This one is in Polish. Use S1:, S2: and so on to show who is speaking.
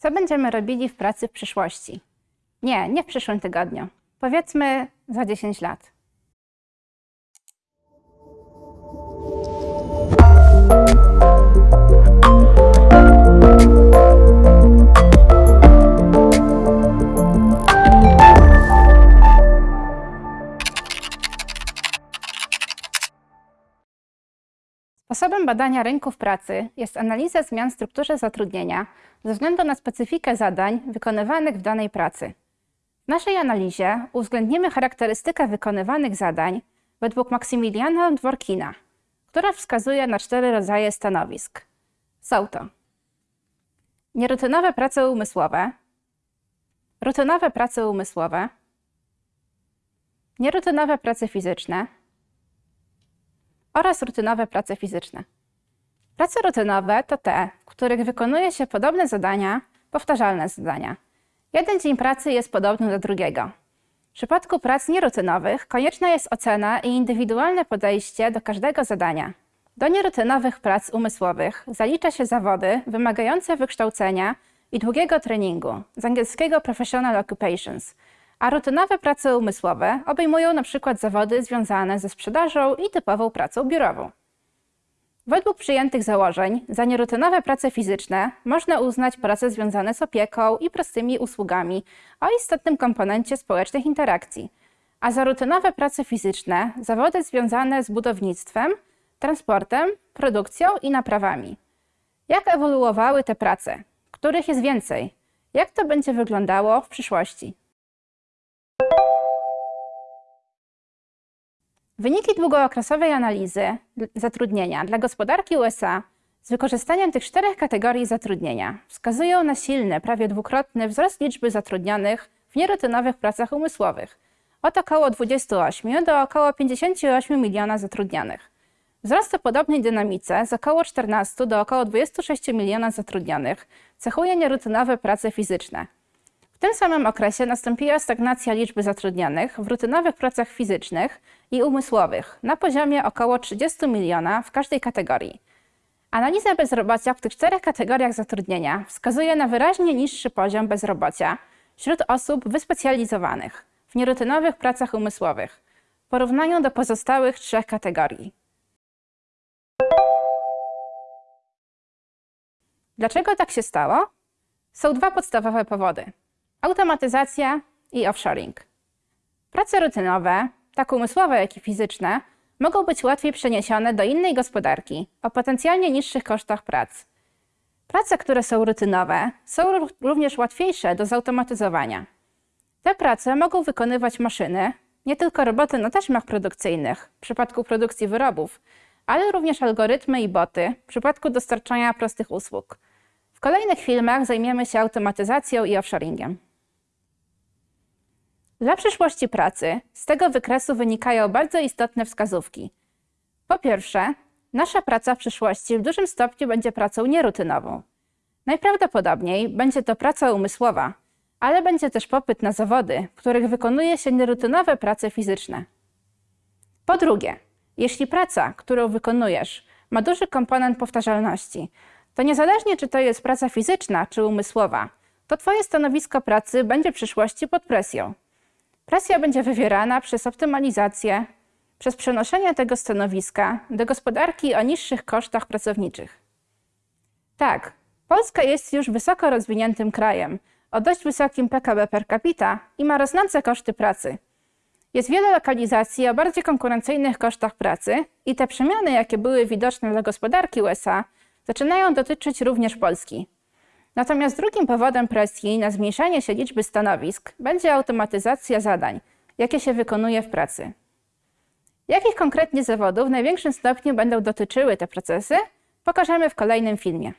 S1: Co będziemy robili w pracy w przyszłości? Nie, nie w przyszłym tygodniu. Powiedzmy za 10 lat. Sposobem badania rynków pracy jest analiza zmian w strukturze zatrudnienia ze względu na specyfikę zadań wykonywanych w danej pracy. W naszej analizie uwzględnimy charakterystykę wykonywanych zadań według Maksymiliana Dworkina, która wskazuje na cztery rodzaje stanowisk. Są to nierutynowe prace umysłowe, rutynowe prace umysłowe, nierutynowe prace fizyczne, oraz rutynowe prace fizyczne. Prace rutynowe to te, w których wykonuje się podobne zadania, powtarzalne zadania. Jeden dzień pracy jest podobny do drugiego. W przypadku prac nierutynowych konieczna jest ocena i indywidualne podejście do każdego zadania. Do nierutynowych prac umysłowych zalicza się zawody wymagające wykształcenia i długiego treningu, z angielskiego professional occupations – a rutynowe prace umysłowe obejmują np. zawody związane ze sprzedażą i typową pracą biurową. Według przyjętych założeń, za nierutynowe prace fizyczne można uznać prace związane z opieką i prostymi usługami o istotnym komponencie społecznych interakcji, a za rutynowe prace fizyczne zawody związane z budownictwem, transportem, produkcją i naprawami. Jak ewoluowały te prace? Których jest więcej? Jak to będzie wyglądało w przyszłości? Wyniki długookresowej analizy zatrudnienia dla gospodarki USA z wykorzystaniem tych czterech kategorii zatrudnienia wskazują na silny, prawie dwukrotny wzrost liczby zatrudnionych w nierutynowych pracach umysłowych od około 28 do około 58 miliona zatrudnionych. Wzrost o podobnej dynamice z około 14 do około 26 miliona zatrudnionych cechuje nierutynowe prace fizyczne – tym samym okresie nastąpiła stagnacja liczby zatrudnionych w rutynowych pracach fizycznych i umysłowych na poziomie około 30 miliona w każdej kategorii. Analiza bezrobocia w tych czterech kategoriach zatrudnienia wskazuje na wyraźnie niższy poziom bezrobocia wśród osób wyspecjalizowanych w nierutynowych pracach umysłowych w porównaniu do pozostałych trzech kategorii. Dlaczego tak się stało? Są dwa podstawowe powody automatyzacja i offshoring. Prace rutynowe, tak umysłowe, jak i fizyczne, mogą być łatwiej przeniesione do innej gospodarki o potencjalnie niższych kosztach prac. Prace, które są rutynowe, są również łatwiejsze do zautomatyzowania. Te prace mogą wykonywać maszyny, nie tylko roboty na taśmach produkcyjnych w przypadku produkcji wyrobów, ale również algorytmy i boty w przypadku dostarczania prostych usług. W kolejnych filmach zajmiemy się automatyzacją i offshoringiem. Dla przyszłości pracy z tego wykresu wynikają bardzo istotne wskazówki. Po pierwsze, nasza praca w przyszłości w dużym stopniu będzie pracą nierutynową. Najprawdopodobniej będzie to praca umysłowa, ale będzie też popyt na zawody, w których wykonuje się nierutynowe prace fizyczne. Po drugie, jeśli praca, którą wykonujesz, ma duży komponent powtarzalności, to niezależnie czy to jest praca fizyczna czy umysłowa, to Twoje stanowisko pracy będzie w przyszłości pod presją. Presja będzie wywierana przez optymalizację, przez przenoszenie tego stanowiska do gospodarki o niższych kosztach pracowniczych. Tak, Polska jest już wysoko rozwiniętym krajem, o dość wysokim PKB per capita i ma rosnące koszty pracy. Jest wiele lokalizacji o bardziej konkurencyjnych kosztach pracy i te przemiany, jakie były widoczne dla gospodarki USA, zaczynają dotyczyć również Polski. Natomiast drugim powodem presji na zmniejszanie się liczby stanowisk będzie automatyzacja zadań, jakie się wykonuje w pracy. Jakich konkretnie zawodów w największym stopniu będą dotyczyły te procesy, pokażemy w kolejnym filmie.